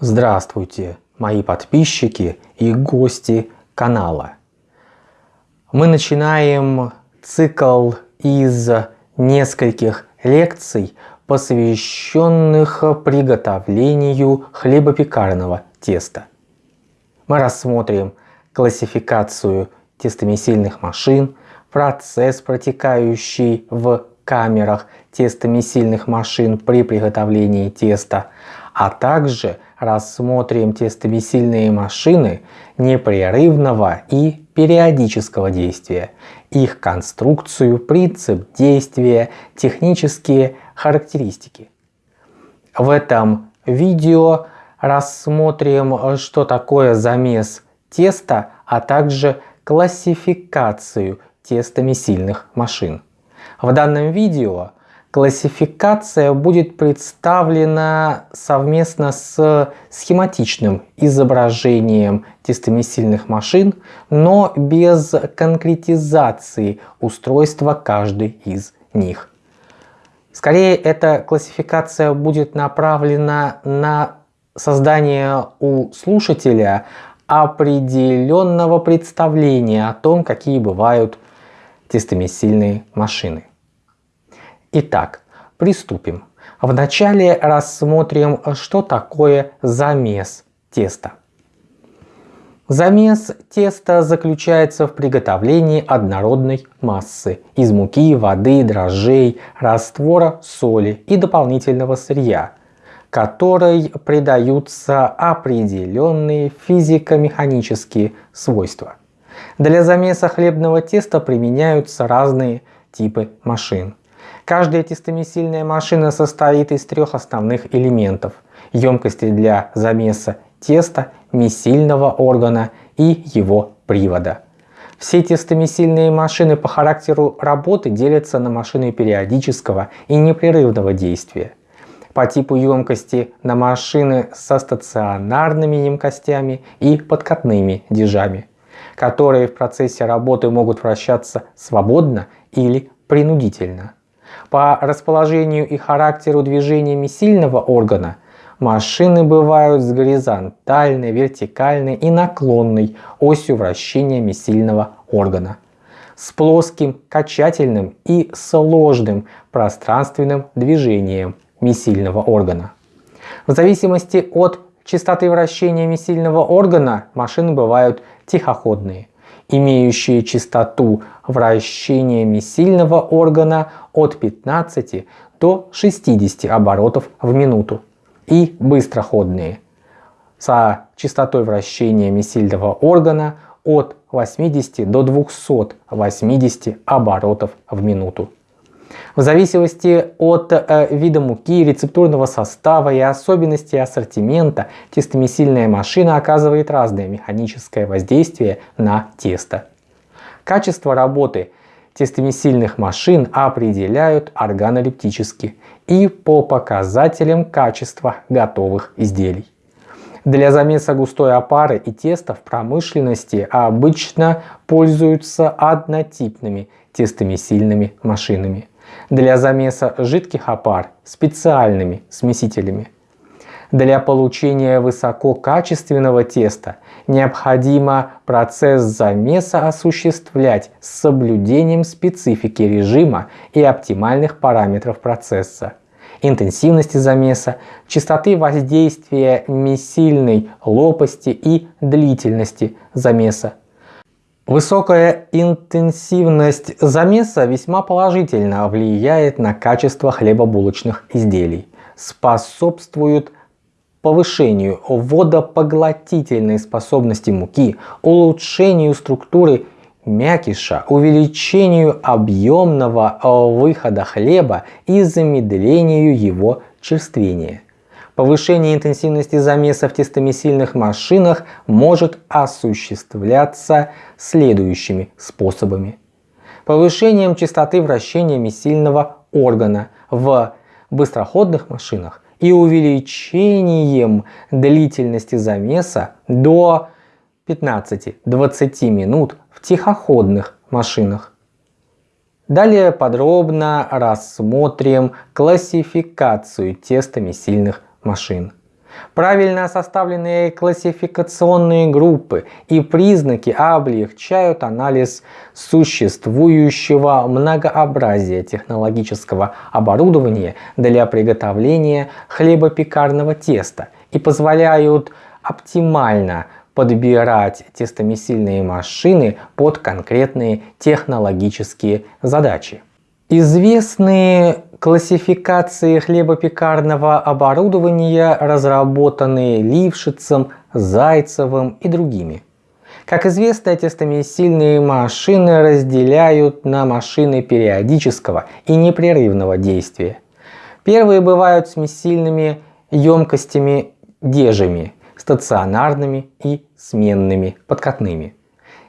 Здравствуйте, мои подписчики и гости канала. Мы начинаем цикл из нескольких лекций, посвященных приготовлению хлебопекарного теста. Мы рассмотрим классификацию тестомесильных машин, процесс, протекающий в камерах тестомесильных машин при приготовлении теста, а также рассмотрим тестомесильные машины непрерывного и периодического действия, их конструкцию, принцип действия, технические характеристики. В этом видео рассмотрим, что такое замес теста, а также классификацию тестомесильных машин. В данном видео Классификация будет представлена совместно с схематичным изображением тестомесильных машин, но без конкретизации устройства каждой из них. Скорее, эта классификация будет направлена на создание у слушателя определенного представления о том, какие бывают тестомесильные машины. Итак, приступим. Вначале рассмотрим, что такое замес теста. Замес теста заключается в приготовлении однородной массы из муки, воды, дрожжей, раствора, соли и дополнительного сырья, которой придаются определенные физико-механические свойства. Для замеса хлебного теста применяются разные типы машин. Каждая тестомесильная машина состоит из трех основных элементов. Емкости для замеса теста, месильного органа и его привода. Все тестомесильные машины по характеру работы делятся на машины периодического и непрерывного действия. По типу емкости на машины со стационарными емкостями и подкатными дежами, которые в процессе работы могут вращаться свободно или принудительно. По расположению и характеру движениями сильного органа машины бывают с горизонтальной, вертикальной и наклонной осью вращения сильного органа, с плоским, качательным и сложным пространственным движением месильного органа. В зависимости от частоты вращения месильного органа машины бывают тихоходные, имеющие частоту вращения сильного органа от 15 до 60 оборотов в минуту и быстроходные со частотой вращения сильного органа от 80 до 280 оборотов в минуту. В зависимости от э, вида муки, рецептурного состава и особенностей ассортимента, тестомесильная машина оказывает разное механическое воздействие на тесто. Качество работы тестомесильных машин определяют органолептически и по показателям качества готовых изделий. Для замеса густой опары и теста в промышленности обычно пользуются однотипными тестомесильными машинами для замеса жидких опар специальными смесителями. Для получения высококачественного теста необходимо процесс замеса осуществлять с соблюдением специфики режима и оптимальных параметров процесса, интенсивности замеса, частоты воздействия месильной лопасти и длительности замеса Высокая интенсивность замеса весьма положительно влияет на качество хлебобулочных изделий, способствует повышению водопоглотительной способности муки, улучшению структуры мякиша, увеличению объемного выхода хлеба и замедлению его черствения. Повышение интенсивности замеса в тестомесильных машинах может осуществляться следующими способами. Повышением частоты вращения месильного органа в быстроходных машинах и увеличением длительности замеса до 15-20 минут в тихоходных машинах. Далее подробно рассмотрим классификацию тестомесильных машин. Правильно составленные классификационные группы и признаки облегчают анализ существующего многообразия технологического оборудования для приготовления хлебопекарного теста и позволяют оптимально подбирать тестомесильные машины под конкретные технологические задачи. Известные классификации хлебопекарного оборудования, разработанные Лившицем, Зайцевым и другими. Как известно, тестомесильные машины разделяют на машины периодического и непрерывного действия. Первые бывают с месильными емкостями дежами, стационарными и сменными, подкатными.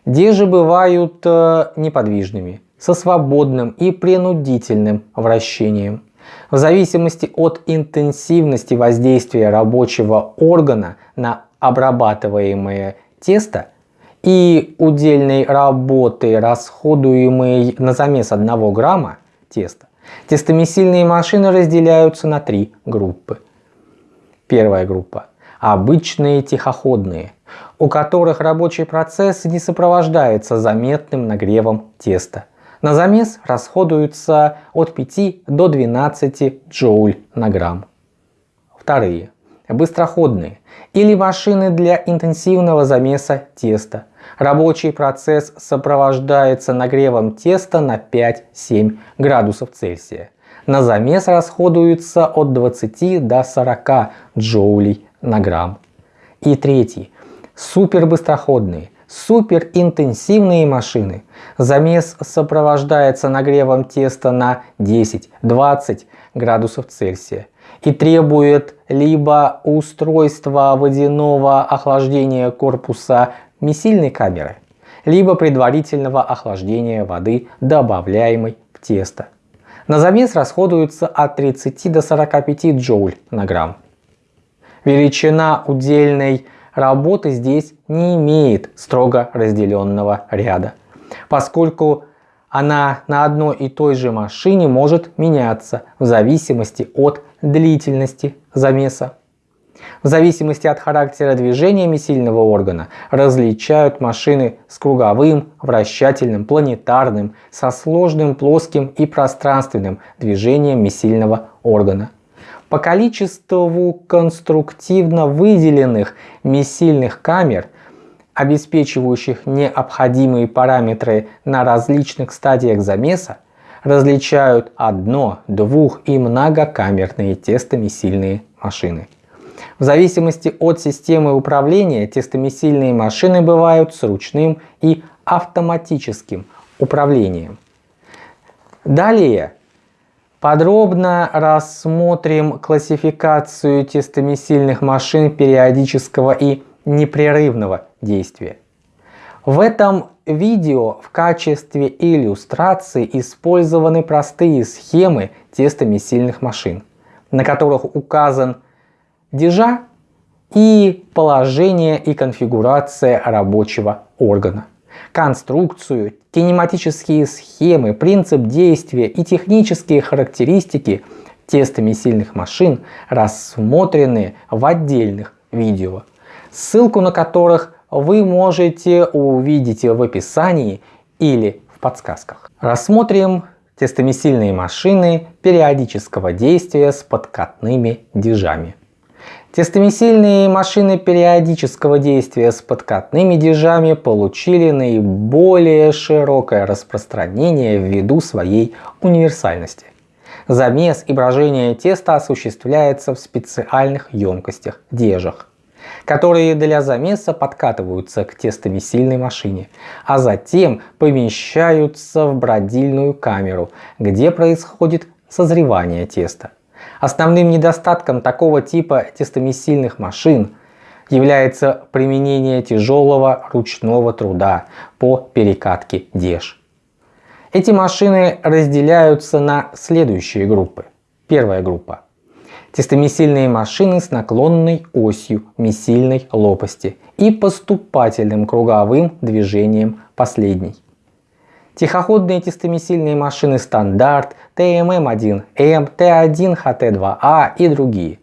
Дежи бывают э, неподвижными, со свободным и принудительным вращением. В зависимости от интенсивности воздействия рабочего органа на обрабатываемое тесто и удельной работы, расходуемой на замес 1 грамма теста, тестомесильные машины разделяются на три группы. Первая группа – обычные тихоходные, у которых рабочий процесс не сопровождается заметным нагревом теста – на замес расходуется от 5 до 12 джоуль на грамм. Вторые. Быстроходные или машины для интенсивного замеса теста. Рабочий процесс сопровождается нагревом теста на 5-7 градусов Цельсия. На замес расходуется от 20 до 40 джоулей на грамм. И третий. Супербыстроходные суперинтенсивные машины. Замес сопровождается нагревом теста на 10-20 градусов Цельсия и требует либо устройства водяного охлаждения корпуса месильной камеры, либо предварительного охлаждения воды, добавляемой в тесто. На замес расходуется от 30 до 45 джоуль на грамм. Величина удельной работы здесь не имеет строго разделенного ряда, поскольку она на одной и той же машине может меняться в зависимости от длительности замеса. В зависимости от характера движения месильного органа различают машины с круговым, вращательным, планетарным, со сложным плоским и пространственным движением месильного органа. По количеству конструктивно выделенных месильных камер, обеспечивающих необходимые параметры на различных стадиях замеса, различают одно, двух и многокамерные тестомесильные машины. В зависимости от системы управления тестомесильные машины бывают с ручным и автоматическим управлением. Далее Подробно рассмотрим классификацию тестомесильных машин периодического и непрерывного действия. В этом видео в качестве иллюстрации использованы простые схемы тестомесильных машин, на которых указан дежа и положение и конфигурация рабочего органа конструкцию, кинематические схемы, принцип действия и технические характеристики тестомесильных машин рассмотрены в отдельных видео, ссылку на которых вы можете увидеть в описании или в подсказках. Рассмотрим тестомесильные машины периодического действия с подкатными дежами. Тестомесильные машины периодического действия с подкатными дежами получили наиболее широкое распространение ввиду своей универсальности. Замес и брожение теста осуществляется в специальных емкостях – дежах, которые для замеса подкатываются к тестомесильной машине, а затем помещаются в бродильную камеру, где происходит созревание теста. Основным недостатком такого типа тестомесильных машин является применение тяжелого ручного труда по перекатке деж. Эти машины разделяются на следующие группы. Первая группа. Тестомесильные машины с наклонной осью месильной лопасти и поступательным круговым движением последней. Тихоходные тестомесильные машины стандарт, ТММ1М, Т1, ХТ2А и другие.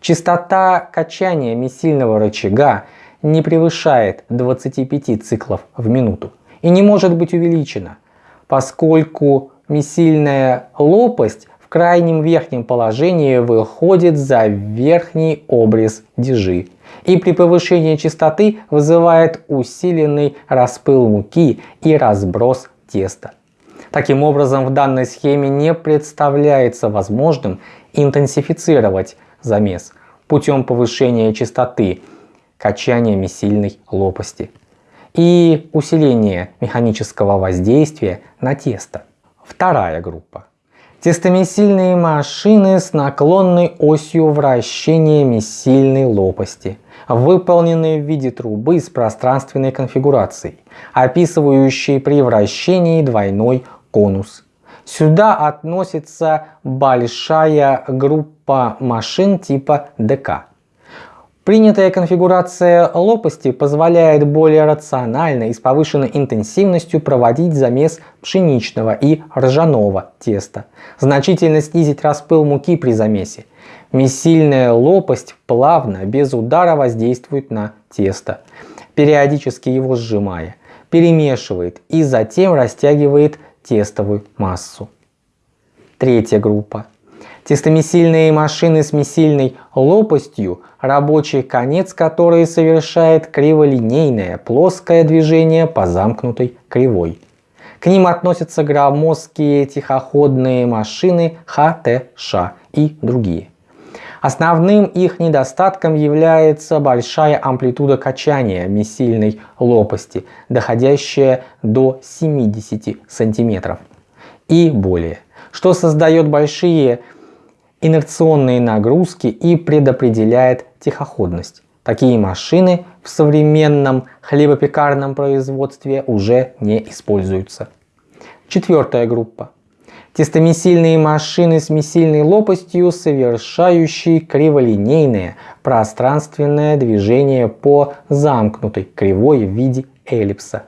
Частота качания месильного рычага не превышает 25 циклов в минуту и не может быть увеличена, поскольку месильная лопасть в крайнем верхнем положении выходит за верхний обрез дежи и при повышении частоты вызывает усиленный распыл муки и разброс теста. Таким образом, в данной схеме не представляется возможным интенсифицировать замес путем повышения частоты качания месильной лопасти и усиления механического воздействия на тесто. Вторая группа. Тестомесильные машины с наклонной осью вращения месильной лопасти, выполненные в виде трубы с пространственной конфигурацией, описывающей при вращении двойной конус. Сюда относится большая группа машин типа ДК. Принятая конфигурация лопасти позволяет более рационально и с повышенной интенсивностью проводить замес пшеничного и ржаного теста, значительно снизить распыл муки при замесе. Месильная лопасть плавно, без удара воздействует на тесто, периодически его сжимая, перемешивает и затем растягивает тестовую массу. Третья группа Тестомесильные машины с месильной лопастью, рабочий конец которой совершает криволинейное плоское движение по замкнутой кривой. К ним относятся громоздкие тихоходные машины ХТШ и другие. Основным их недостатком является большая амплитуда качания месильной лопасти, доходящая до 70 см и более, что создает большие инерционные нагрузки и предопределяет тихоходность. Такие машины в современном хлебопекарном производстве уже не используются. Четвертая группа. Тестомесильные машины с месильной лопастью, совершающие криволинейное пространственное движение по замкнутой кривой в виде эллипса.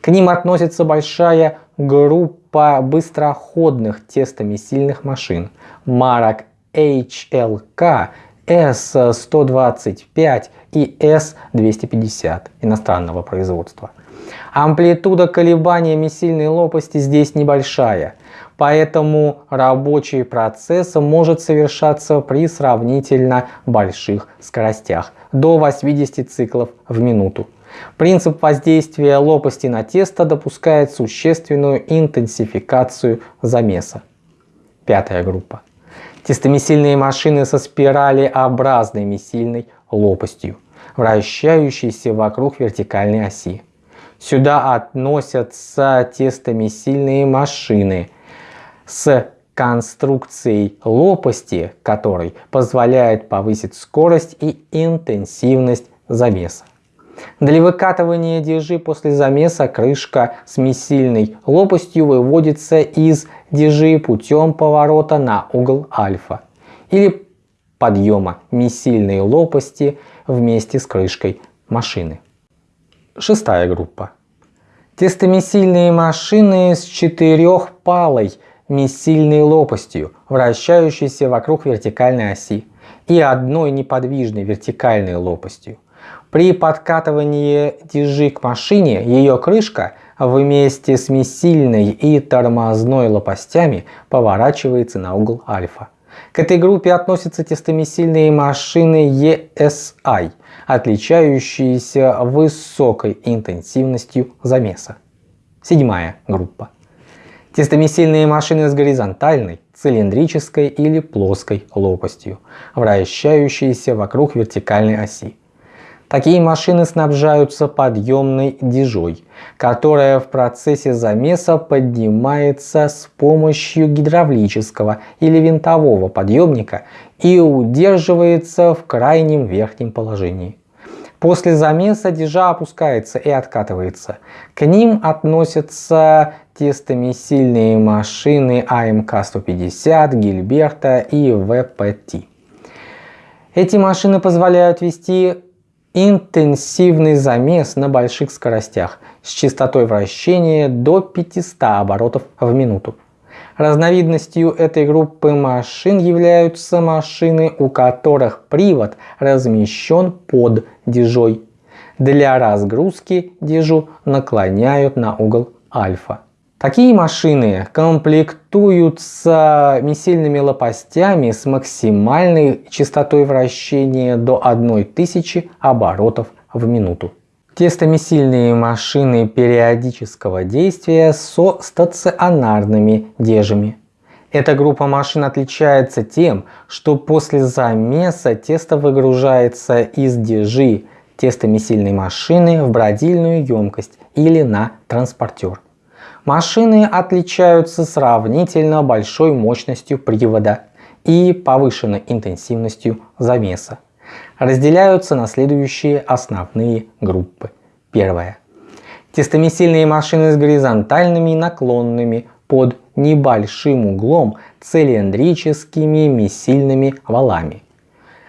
К ним относится большая группа быстроходных тестомесильных машин марок HLK, S125 и S250 иностранного производства. Амплитуда колебания месильной лопасти здесь небольшая, поэтому рабочий процесс может совершаться при сравнительно больших скоростях до 80 циклов в минуту. Принцип воздействия лопасти на тесто допускает существенную интенсификацию замеса. Пятая группа. Тестомесильные машины со спиралеобразной месильной лопастью, вращающейся вокруг вертикальной оси. Сюда относятся тестомесильные машины с конструкцией лопасти, которой позволяет повысить скорость и интенсивность замеса. Для выкатывания дежи после замеса крышка с месильной лопастью выводится из дежи путем поворота на угол альфа или подъема месильной лопасти вместе с крышкой машины. Шестая группа. Тестомесильные машины с четырехпалой месильной лопастью, вращающейся вокруг вертикальной оси, и одной неподвижной вертикальной лопастью. При подкатывании дежи к машине ее крышка вместе с месильной и тормозной лопастями поворачивается на угол альфа. К этой группе относятся тестомесильные машины ESI, отличающиеся высокой интенсивностью замеса. Седьмая группа. Тестомесильные машины с горизонтальной, цилиндрической или плоской лопастью, вращающиеся вокруг вертикальной оси. Такие машины снабжаются подъемной дежой, которая в процессе замеса поднимается с помощью гидравлического или винтового подъемника и удерживается в крайнем верхнем положении. После замеса дежа опускается и откатывается. К ним относятся тестомесильные машины АМК-150, Гильберта и ВПТ. Эти машины позволяют вести интенсивный замес на больших скоростях с частотой вращения до 500 оборотов в минуту. Разновидностью этой группы машин являются машины, у которых привод размещен под дежой. Для разгрузки дежу наклоняют на угол альфа. Такие машины комплектуются мисильными лопастями с максимальной частотой вращения до 1000 оборотов в минуту. Тестомесильные машины периодического действия со стационарными дежами. Эта группа машин отличается тем, что после замеса тесто выгружается из дежи тестомесильной машины в бродильную емкость или на транспортер. Машины отличаются сравнительно большой мощностью привода и повышенной интенсивностью замеса разделяются на следующие основные группы. Первая. Тестомесильные машины с горизонтальными наклонными под небольшим углом цилиндрическими месильными валами,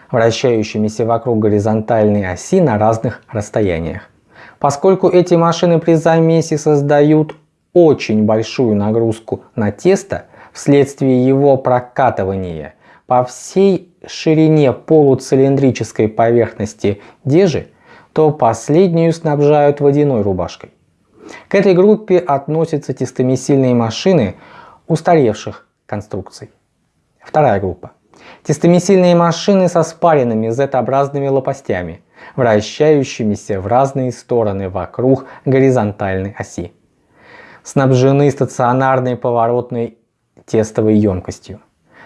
вращающимися вокруг горизонтальной оси на разных расстояниях. Поскольку эти машины при замесе создают очень большую нагрузку на тесто вследствие его прокатывания по всей ширине полуцилиндрической поверхности дежи, то последнюю снабжают водяной рубашкой. К этой группе относятся тестомесильные машины устаревших конструкций. Вторая группа. Тестомесильные машины со спаренными Z-образными лопастями, вращающимися в разные стороны вокруг горизонтальной оси. Снабжены стационарной поворотной тестовой емкостью.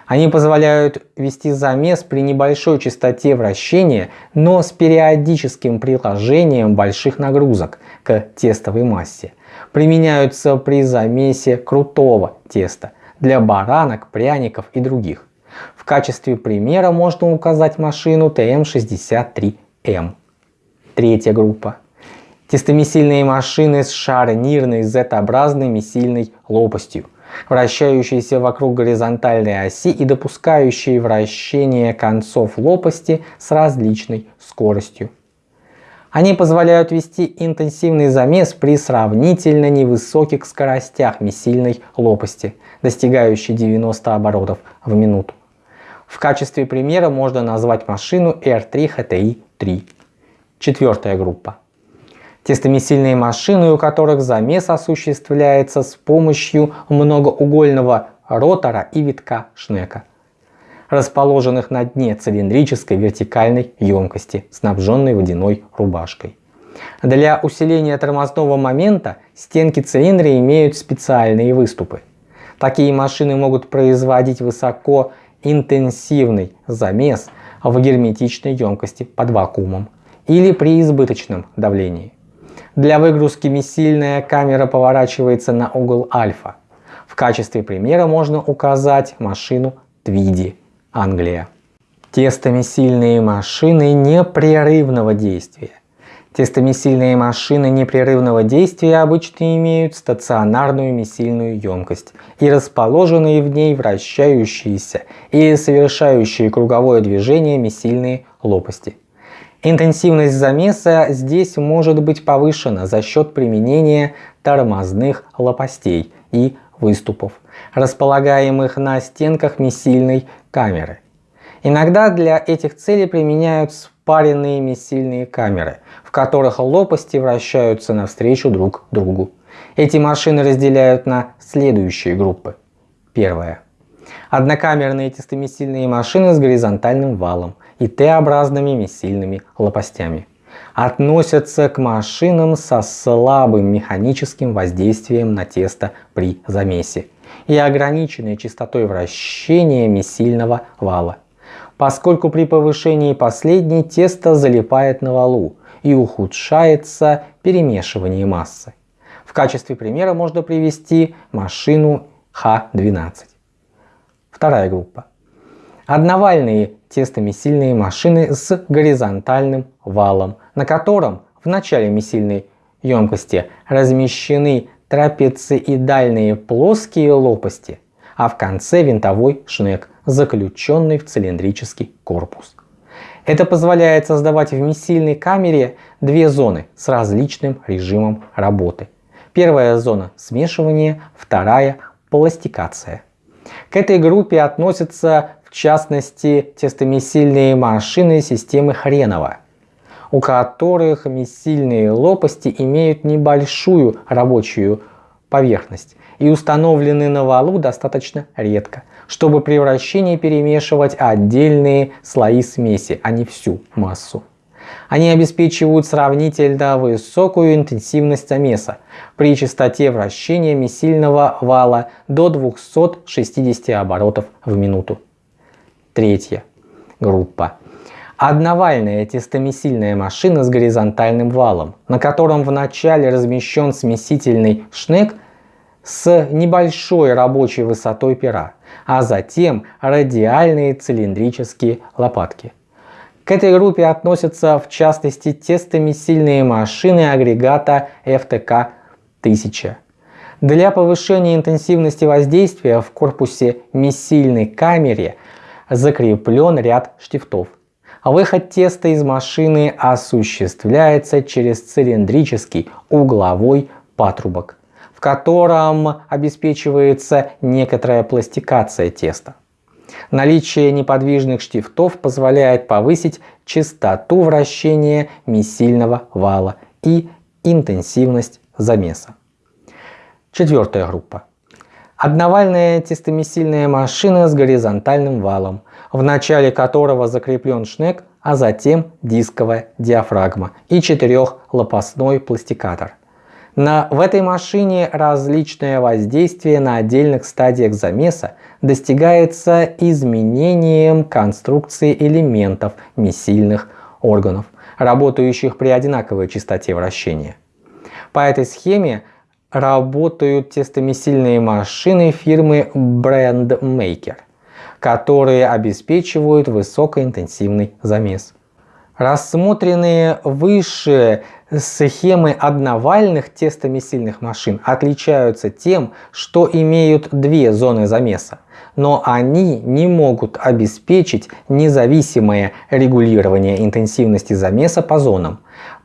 Они позволяют вести замес при небольшой частоте вращения, но с периодическим приложением больших нагрузок к тестовой массе. Применяются при замесе крутого теста для баранок, пряников и других. В качестве примера можно указать машину ТМ63М. Третья группа. Тестомесильные машины с шарнирной Z-образной месильной лопастью вращающиеся вокруг горизонтальной оси и допускающие вращение концов лопасти с различной скоростью. Они позволяют вести интенсивный замес при сравнительно невысоких скоростях месильной лопасти, достигающей 90 оборотов в минуту. В качестве примера можно назвать машину R3HTI-3. Четвертая группа тестомесильные машины, у которых замес осуществляется с помощью многоугольного ротора и витка шнека, расположенных на дне цилиндрической вертикальной емкости, снабженной водяной рубашкой. Для усиления тормозного момента стенки цилиндра имеют специальные выступы. Такие машины могут производить высокоинтенсивный замес в герметичной емкости под вакуумом или при избыточном давлении. Для выгрузки миссильная камера поворачивается на угол альфа. В качестве примера можно указать машину Твиди, Англия. Тестомесильные машины непрерывного действия. Тестомесильные машины непрерывного действия обычно имеют стационарную месильную емкость и расположенные в ней вращающиеся или совершающие круговое движение месильные лопасти. Интенсивность замеса здесь может быть повышена за счет применения тормозных лопастей и выступов, располагаемых на стенках месильной камеры. Иногда для этих целей применяют спаренные месильные камеры, в которых лопасти вращаются навстречу друг другу. Эти машины разделяют на следующие группы. Первая. Однокамерные тестомесильные машины с горизонтальным валом и Т-образными месильными лопастями. Относятся к машинам со слабым механическим воздействием на тесто при замесе и ограниченной частотой вращения месильного вала, поскольку при повышении последней тесто залипает на валу и ухудшается перемешивание массы. В качестве примера можно привести машину Х12. Вторая группа. Одновальные тестомесильные машины с горизонтальным валом, на котором в начале месильной емкости размещены трапециидальные плоские лопасти, а в конце винтовой шнек, заключенный в цилиндрический корпус. Это позволяет создавать в месильной камере две зоны с различным режимом работы. Первая зона смешивания, вторая пластикация. К этой группе относятся в частности тестомесильные машины системы Хренова, у которых месильные лопасти имеют небольшую рабочую поверхность и установлены на валу достаточно редко, чтобы при вращении перемешивать отдельные слои смеси, а не всю массу. Они обеспечивают сравнительно высокую интенсивность замеса при частоте вращения месильного вала до 260 оборотов в минуту. Третья группа. Одновальная тестомесильная машина с горизонтальным валом, на котором в начале размещен смесительный шнек с небольшой рабочей высотой пера, а затем радиальные цилиндрические лопатки. К этой группе относятся в частности тестомесильные машины агрегата FTK-1000. Для повышения интенсивности воздействия в корпусе месильной камере закреплен ряд штифтов. Выход теста из машины осуществляется через цилиндрический угловой патрубок, в котором обеспечивается некоторая пластикация теста. Наличие неподвижных штифтов позволяет повысить частоту вращения месильного вала и интенсивность замеса. Четвертая группа. Одновальная тестомесильная машина с горизонтальным валом, в начале которого закреплен шнек, а затем дисковая диафрагма и четырехлопастной пластикатор – на, в этой машине различное воздействие на отдельных стадиях замеса достигается изменением конструкции элементов месильных органов, работающих при одинаковой частоте вращения. По этой схеме работают тестомесильные машины фирмы BrandMaker, которые обеспечивают высокоинтенсивный замес. Рассмотренные выше схемы одновальных тестомесильных машин отличаются тем, что имеют две зоны замеса, но они не могут обеспечить независимое регулирование интенсивности замеса по зонам,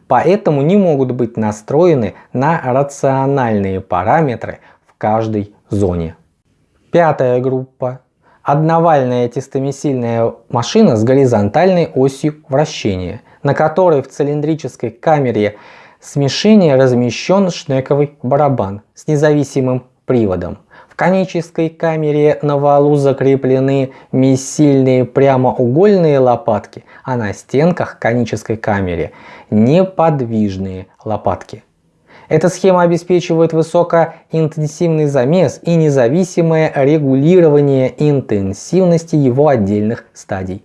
поэтому не могут быть настроены на рациональные параметры в каждой зоне. Пятая группа одновальная тестомесильная машина с горизонтальной осью вращения, на которой в цилиндрической камере смешения размещен шнековый барабан с независимым приводом. Конической камере на валу закреплены месильные прямоугольные лопатки, а на стенках конической камеры неподвижные лопатки. Эта схема обеспечивает высокоинтенсивный замес и независимое регулирование интенсивности его отдельных стадий.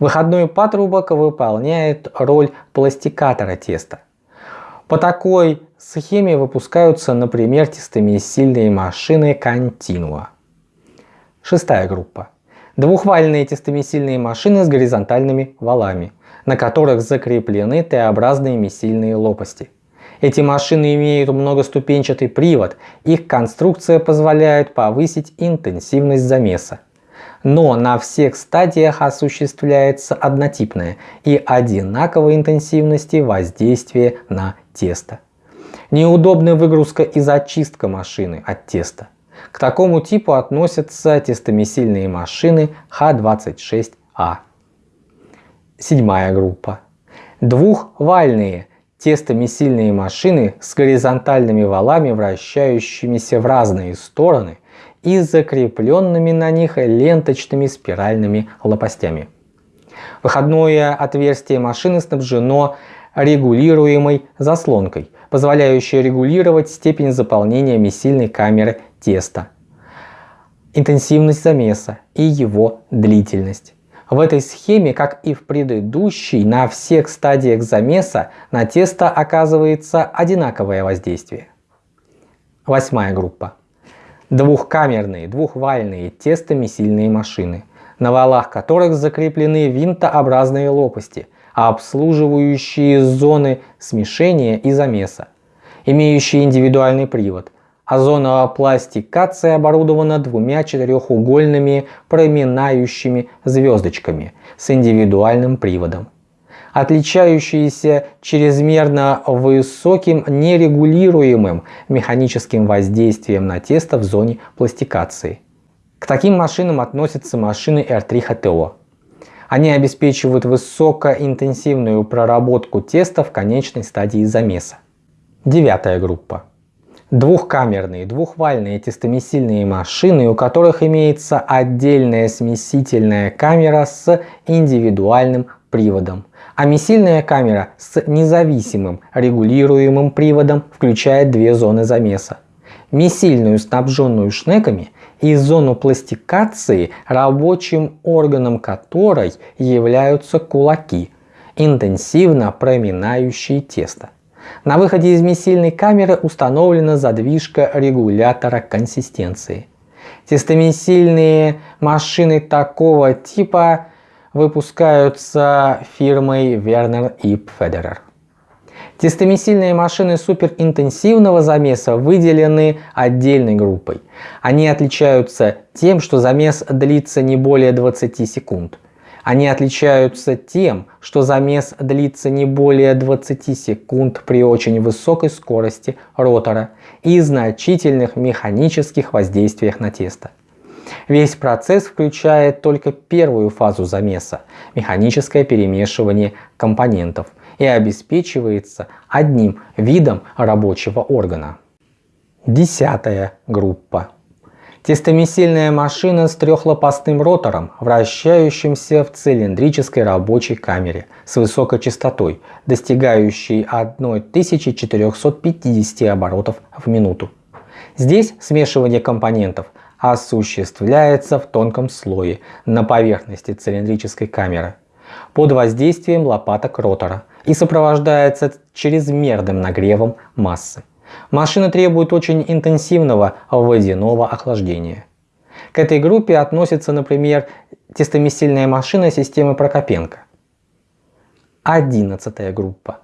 Выходной патрубок выполняет роль пластикатора теста. По такой схеме выпускаются, например, тестомесильные машины Continua. Шестая группа. Двухвальные тестомесильные машины с горизонтальными валами, на которых закреплены Т-образные месильные лопасти – эти машины имеют многоступенчатый привод, их конструкция позволяет повысить интенсивность замеса. Но на всех стадиях осуществляется однотипное и одинаковой интенсивности воздействие на тесто. Неудобная выгрузка и зачистка машины от теста. К такому типу относятся тестомесильные машины Х26А. Седьмая группа. Двухвальные тестомесильные машины с горизонтальными валами, вращающимися в разные стороны и закрепленными на них ленточными спиральными лопастями. Выходное отверстие машины снабжено регулируемой заслонкой, позволяющей регулировать степень заполнения месильной камеры теста, интенсивность замеса и его длительность. В этой схеме, как и в предыдущей, на всех стадиях замеса на тесто оказывается одинаковое воздействие. Восьмая группа. Двухкамерные, двухвальные тестомесильные машины, на валах которых закреплены винтообразные лопасти, обслуживающие зоны смешения и замеса, имеющие индивидуальный привод – Озоновая пластикация оборудована двумя четырехугольными проминающими звездочками с индивидуальным приводом, отличающиеся чрезмерно высоким нерегулируемым механическим воздействием на тесто в зоне пластикации. К таким машинам относятся машины R3 HTO. Они обеспечивают высокоинтенсивную проработку теста в конечной стадии замеса. Девятая группа. Двухкамерные, двухвальные тестомесильные машины, у которых имеется отдельная смесительная камера с индивидуальным приводом, а месильная камера с независимым регулируемым приводом включает две зоны замеса. Месильную, снабженную шнеками, и зону пластикации, рабочим органом которой являются кулаки, интенсивно проминающие тесто. На выходе из месильной камеры установлена задвижка регулятора консистенции. Тестомесильные машины такого типа выпускаются фирмой Werner и Federer. Тестомесильные машины суперинтенсивного замеса выделены отдельной группой. Они отличаются тем, что замес длится не более 20 секунд. Они отличаются тем, что замес длится не более 20 секунд при очень высокой скорости ротора и значительных механических воздействиях на тесто. Весь процесс включает только первую фазу замеса – механическое перемешивание компонентов и обеспечивается одним видом рабочего органа. Десятая группа. Тестомесильная машина с трехлопастным ротором, вращающимся в цилиндрической рабочей камере с высокой частотой, достигающей 1450 оборотов в минуту. Здесь смешивание компонентов осуществляется в тонком слое на поверхности цилиндрической камеры под воздействием лопаток ротора и сопровождается чрезмерным нагревом массы. Машина требует очень интенсивного водяного охлаждения. К этой группе относится, например, тестомесильная машина системы Прокопенко. Одиннадцатая группа.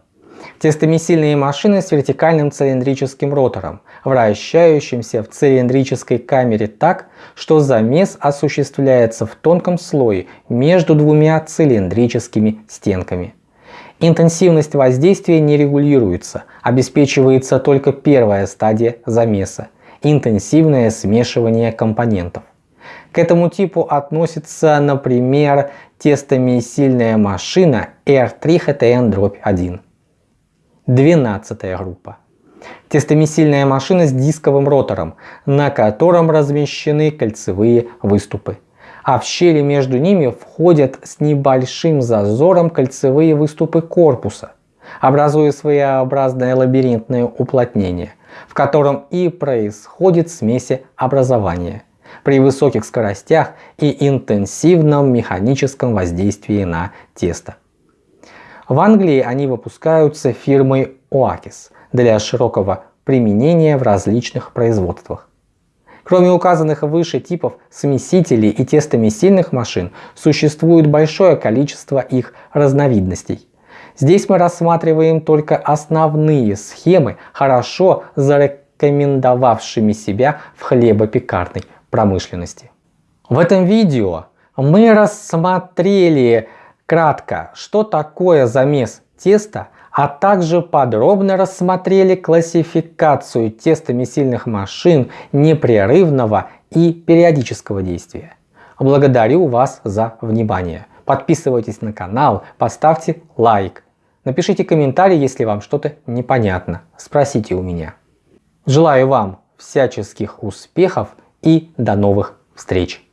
Тестомесильные машины с вертикальным цилиндрическим ротором, вращающимся в цилиндрической камере так, что замес осуществляется в тонком слое между двумя цилиндрическими стенками. Интенсивность воздействия не регулируется, обеспечивается только первая стадия замеса – интенсивное смешивание компонентов. К этому типу относится, например, тестомесильная машина R3HTN-1. Двенадцатая группа. Тестомесильная машина с дисковым ротором, на котором размещены кольцевые выступы а в щели между ними входят с небольшим зазором кольцевые выступы корпуса, образуя своеобразное лабиринтное уплотнение, в котором и происходит смесеобразование при высоких скоростях и интенсивном механическом воздействии на тесто. В Англии они выпускаются фирмой Oakis для широкого применения в различных производствах. Кроме указанных выше типов смесителей и тестомесильных машин, существует большое количество их разновидностей. Здесь мы рассматриваем только основные схемы, хорошо зарекомендовавшими себя в хлебопекарной промышленности. В этом видео мы рассмотрели кратко, что такое замес теста а также подробно рассмотрели классификацию тестомесильных машин непрерывного и периодического действия. Благодарю вас за внимание. Подписывайтесь на канал, поставьте лайк. Напишите комментарий, если вам что-то непонятно. Спросите у меня. Желаю вам всяческих успехов и до новых встреч!